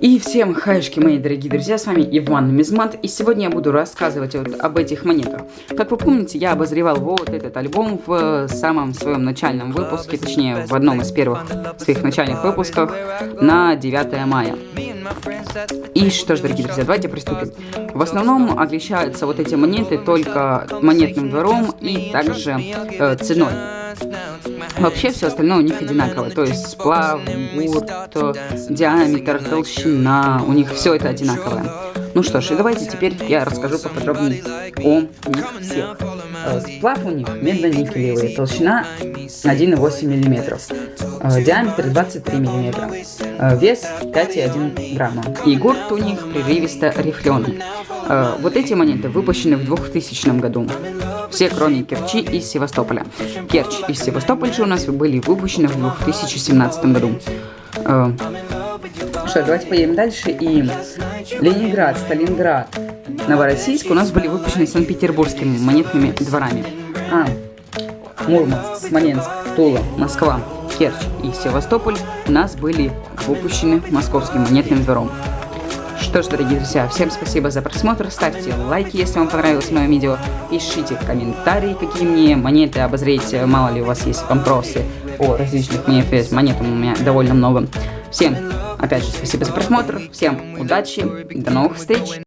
И всем хайшки, мои дорогие друзья, с вами Иван Мизмат, и сегодня я буду рассказывать вот об этих монетах. Как вы помните, я обозревал вот этот альбом в самом своем начальном выпуске, точнее, в одном из первых своих начальных выпусков на 9 мая. И что ж, дорогие друзья, давайте приступим. В основном отличаются вот эти монеты только монетным двором и также э, ценой. Вообще все остальное у них одинаковое, то есть сплав, гурт, диаметр, толщина, у них все это одинаковое. Ну что ж, и давайте теперь я расскажу поподробнее о них всех. Э, сплав у них медно-никелевый, толщина 1,8 мм, диаметр 23 мм, э, вес 5,1 грамма. И гурт у них прерывисто рифленый. Вот эти монеты выпущены в 2000 году. Все кроме Керчи из Севастополя. Керчь и Севастополь же у нас были выпущены в 2017 году. Что, давайте поедем дальше. И Ленинград, Сталинград, Новороссийск у нас были выпущены Санкт-Петербургскими монетными дворами. А, Мурманск, Смоленск, Тула, Москва, Керчь и Севастополь у нас были выпущены Московским монетным двором. Что ж, дорогие друзья, всем спасибо за просмотр, ставьте лайки, если вам понравилось мое видео, пишите комментарии, какие мне монеты обозреть, мало ли у вас есть вопросы о различных монетах, монет у меня довольно много. Всем, опять же, спасибо за просмотр, всем удачи, до новых встреч!